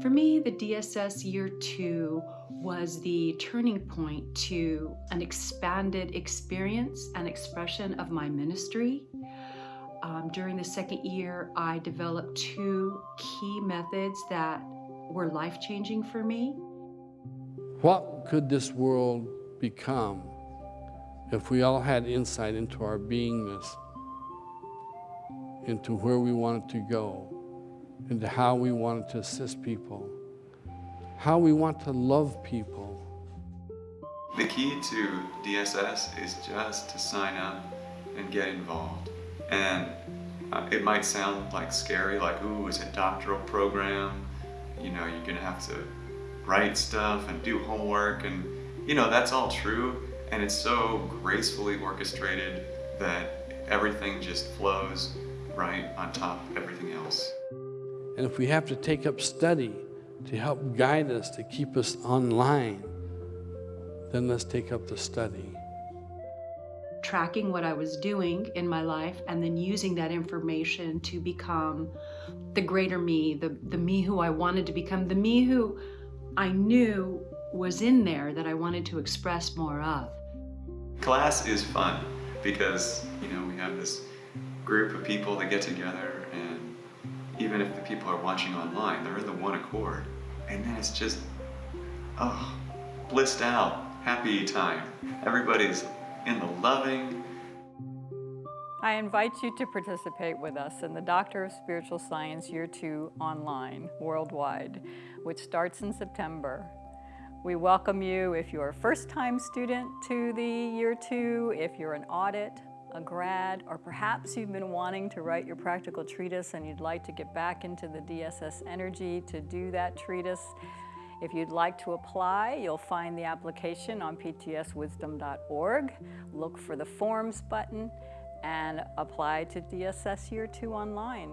For me, the DSS year two was the turning point to an expanded experience and expression of my ministry. Um, during the second year, I developed two key methods that were life changing for me. What could this world become if we all had insight into our beingness, into where we wanted to go, into how we wanted to assist people, how we want to love people? The key to DSS is just to sign up and get involved. And uh, it might sound like scary, like, ooh, it's a doctoral program. You know, you're gonna have to write stuff and do homework and, you know, that's all true. And it's so gracefully orchestrated that everything just flows right on top of everything else. And if we have to take up study to help guide us, to keep us online, then let's take up the study tracking what I was doing in my life and then using that information to become the greater me, the, the me who I wanted to become, the me who I knew was in there that I wanted to express more of. Class is fun because, you know, we have this group of people that get together and even if the people are watching online, they're in the one accord. And then it's just, oh, blissed out, happy time. Everybody's in the loving. I invite you to participate with us in the Doctor of Spiritual Science Year 2 online, worldwide, which starts in September. We welcome you if you're a first-time student to the Year 2, if you're an audit, a grad, or perhaps you've been wanting to write your practical treatise and you'd like to get back into the DSS energy to do that treatise. If you'd like to apply, you'll find the application on ptswisdom.org. Look for the Forms button and apply to DSS Year 2 online.